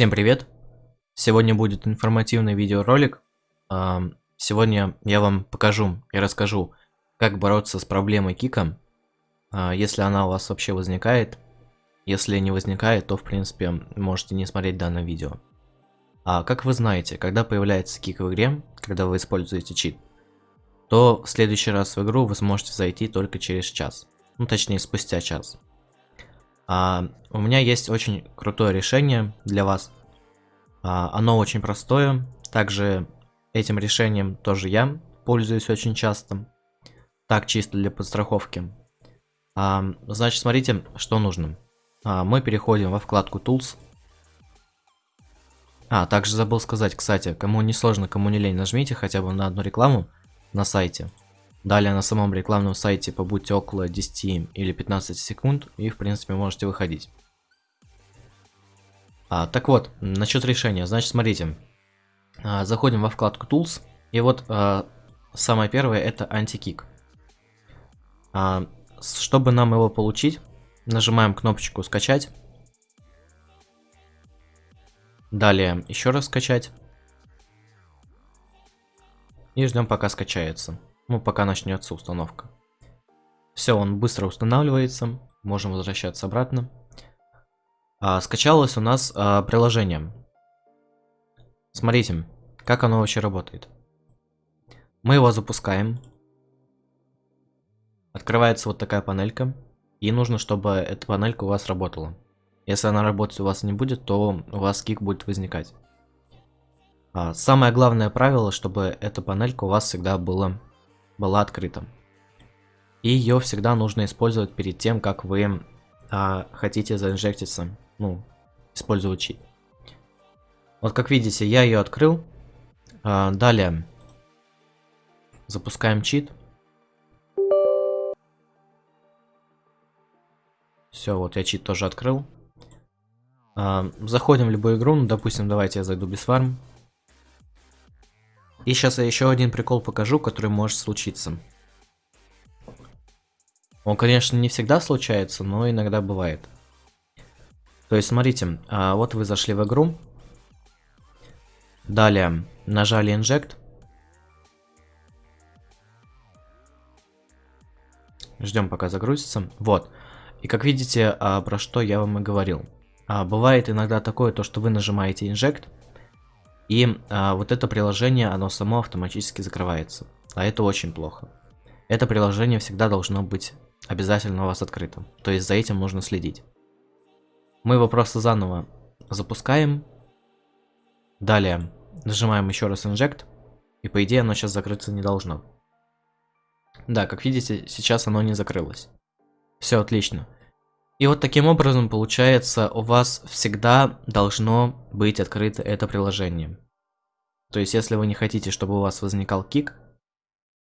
Всем привет! Сегодня будет информативный видеоролик. А, сегодня я вам покажу и расскажу, как бороться с проблемой кика, а, если она у вас вообще возникает. Если не возникает, то в принципе можете не смотреть данное видео. А как вы знаете, когда появляется кик в игре, когда вы используете чит, то в следующий раз в игру вы сможете зайти только через час. Ну точнее спустя час. А, у меня есть очень крутое решение для вас. А, оно очень простое. Также этим решением тоже я пользуюсь очень часто. Так, чисто для подстраховки. А, значит, смотрите, что нужно. А, мы переходим во вкладку Tools. А, также забыл сказать, кстати, кому не сложно, кому не лень, нажмите хотя бы на одну рекламу на сайте. Далее на самом рекламном сайте побудьте около 10 или 15 секунд и в принципе можете выходить. А, так вот, насчет решения. Значит, смотрите. А, заходим во вкладку Tools. И вот а, самое первое это антикик. А, чтобы нам его получить, нажимаем кнопочку скачать. Далее еще раз скачать. И ждем пока скачается. Ну, пока начнется установка. Все, он быстро устанавливается. Можем возвращаться обратно. А, скачалось у нас а, приложение. Смотрите, как оно вообще работает. Мы его запускаем. Открывается вот такая панелька. И нужно, чтобы эта панелька у вас работала. Если она работать у вас не будет, то у вас кик будет возникать. А, самое главное правило, чтобы эта панелька у вас всегда была была открыта. И ее всегда нужно использовать перед тем, как вы а, хотите заинжектиться, ну, использовать чит. Вот как видите, я ее открыл. А, далее запускаем чит. Все, вот я чит тоже открыл. А, заходим в любую игру, ну, допустим, давайте я зайду без фарм. И сейчас я еще один прикол покажу, который может случиться. Он, конечно, не всегда случается, но иногда бывает. То есть, смотрите, а, вот вы зашли в игру. Далее нажали Inject. Ждем, пока загрузится. Вот. И как видите, а, про что я вам и говорил. А, бывает иногда такое, то что вы нажимаете Inject, и а, вот это приложение, оно само автоматически закрывается. А это очень плохо. Это приложение всегда должно быть обязательно у вас открытым. То есть за этим нужно следить. Мы его просто заново запускаем. Далее нажимаем еще раз Inject. И по идее оно сейчас закрыться не должно. Да, как видите, сейчас оно не закрылось. Все отлично. И вот таким образом, получается, у вас всегда должно быть открыто это приложение. То есть, если вы не хотите, чтобы у вас возникал кик,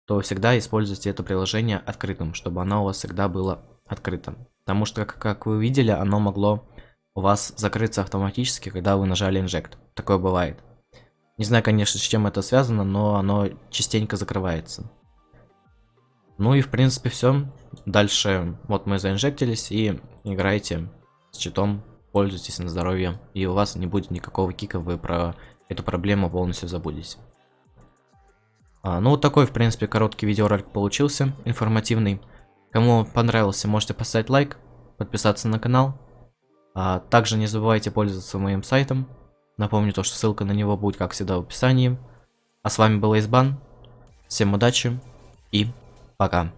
то всегда используйте это приложение открытым, чтобы оно у вас всегда было открытым. Потому что, как, как вы видели, оно могло у вас закрыться автоматически, когда вы нажали Inject. Такое бывает. Не знаю, конечно, с чем это связано, но оно частенько закрывается. Ну и в принципе все. Дальше вот мы заинжектились и играете с читом, пользуйтесь на здоровье. И у вас не будет никакого кика, вы про эту проблему полностью забудете. А, ну вот такой в принципе короткий видеоролик получился, информативный. Кому понравился, можете поставить лайк, подписаться на канал. А, также не забывайте пользоваться моим сайтом. Напомню то, что ссылка на него будет как всегда в описании. А с вами был Избан. Всем удачи и Пока.